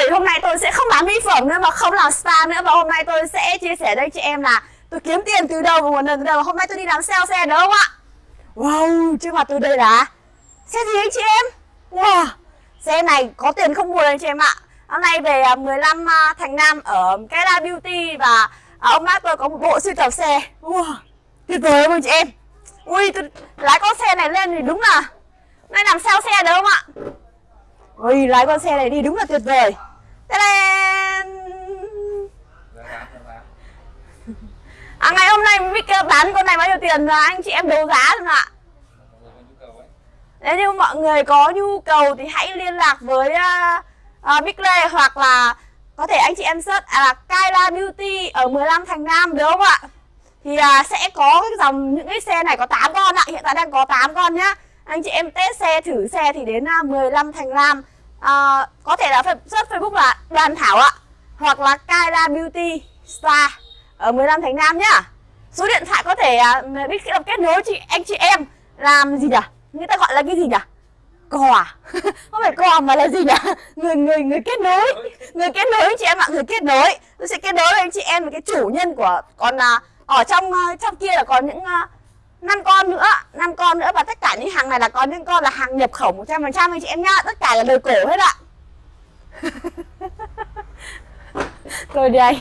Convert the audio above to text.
ơi, hôm nay tôi sẽ không bán mỹ phẩm nữa mà không làm spa nữa Và hôm nay tôi sẽ chia sẻ đây chị em là tôi kiếm tiền từ đâu và nguồn từ đâu Hôm nay tôi đi làm sale xe đúng không ạ? Wow, trước mặt tôi đây là Xe gì anh chị em? Wow, xe này có tiền không buồn anh chị em ạ Hôm nay về à, 15 à, Thành Nam ở Kera Beauty Và à, ông bác tôi có một bộ sưu tập xe Wow, tuyệt vời không anh chị em? Ui, tôi lái con xe này lên thì đúng là Nay làm sao xe được không ạ? Ui, lái con xe này đi đúng là tuyệt vời À, ngày hôm nay Mick bán con này bao nhiêu tiền là anh chị em đấu giá rồi ạ? Nếu như mọi người có nhu cầu thì hãy liên lạc với uh, uh, Big Lê hoặc là có thể anh chị em search à, là Kyla Beauty ở 15 Thành Nam đúng không ạ? Thì uh, sẽ có cái dòng những cái xe này có 8 con ạ, hiện tại đang có 8 con nhá. Anh chị em test xe thử xe thì đến uh, 15 Thành Nam à, có thể là search Facebook là Đoàn Thảo ạ hoặc là Kyra Beauty Spa ở 15 Thành Nam nhá. Số điện thoại có thể uh, biết kết nối chị anh chị em làm gì nhỉ? Người ta gọi là cái gì nhỉ? Cò à? Không phải cò mà là gì nhỉ? Người người người kết nối. Người kết nối chị em ạ người kết nối. Tôi sẽ kết nối với anh chị em với cái chủ nhân của còn uh, à, ở trong uh, trong kia là còn những uh, 5 con nữa. 5 con nữa và tất cả những hàng này là có những con là hàng nhập khẩu 100% anh chị em nhá. Tất cả là đời cổ hết ạ. tôi đi anh.